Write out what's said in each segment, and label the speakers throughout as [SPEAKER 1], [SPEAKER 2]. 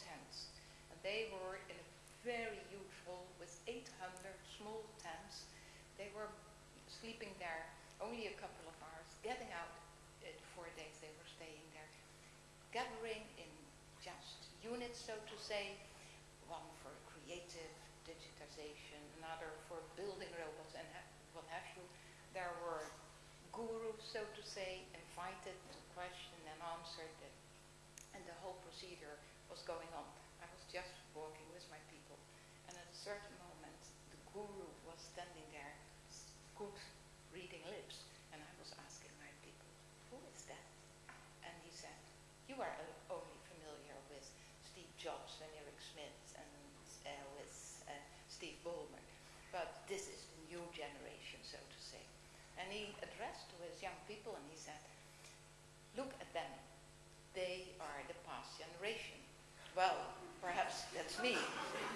[SPEAKER 1] tents. And they were in a very huge hall with 800 small tents. They were sleeping there only a couple of hours, getting out uh, four days they were staying there, gathering in just units, so to say, one for creative digitization, another for building robots and ha- what have you. There were gurus, so to say, invited to question and answer, the, and the whole procedure was going on. I was just walking with my people, and at a certain moment, the guru was standing there, good reading lips, and I was asking my people, who is that? And he said, you are only familiar with Steve Jobs and Eric Schmidt and uh, with uh, Steve Ballmer, but this is the new generation, so to say. And he addressed to his young people and he said, look at them. They are the past generation. Well, perhaps that's me.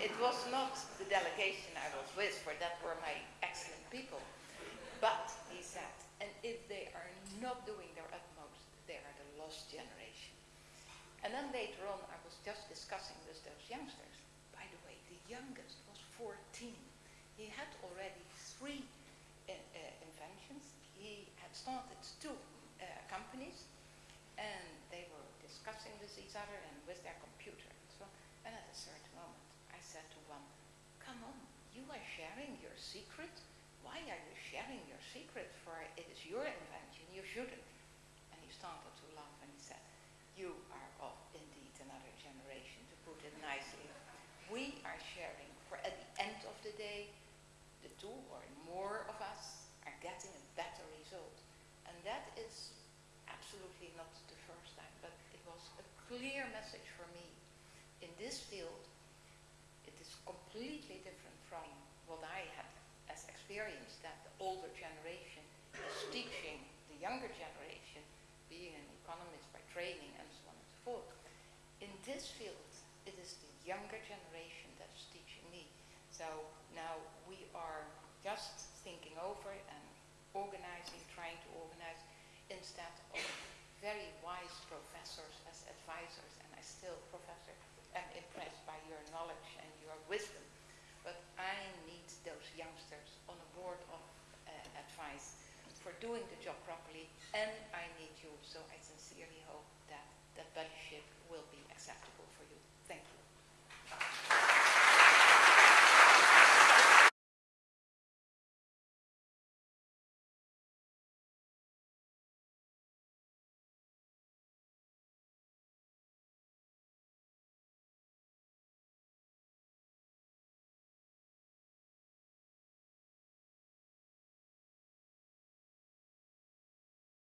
[SPEAKER 1] It was not the delegation I was with, for that were my excellent people. But, he said, and if they are not doing their utmost, they are the lost generation. And then later on, I was just discussing with those youngsters. By the way, the youngest was 14. He had already three uh, uh, inventions. He had started two uh, companies, and they were discussing with each other and with their computer so. And at a certain said to one, come on, you are sharing your secret? Why are you sharing your secret? For it is your invention, you shouldn't. And he started to laugh and he said, you are of indeed another generation, to put it nicely. We are sharing, for at the end of the day, the two or more of us are getting a better result. And that is absolutely not the first time, but it was a clear message for me. In this field, completely different from what I had as experience, that the older generation is teaching the younger generation, being an economist by training and so on and so forth. In this field, it is the younger generation that's teaching me. So now we are just thinking over and organizing, trying to organize, instead of very wise professors as advisors, and I still, Professor, am impressed by your knowledge and your wisdom. But I need those youngsters on a board of uh, advice for doing the job properly, and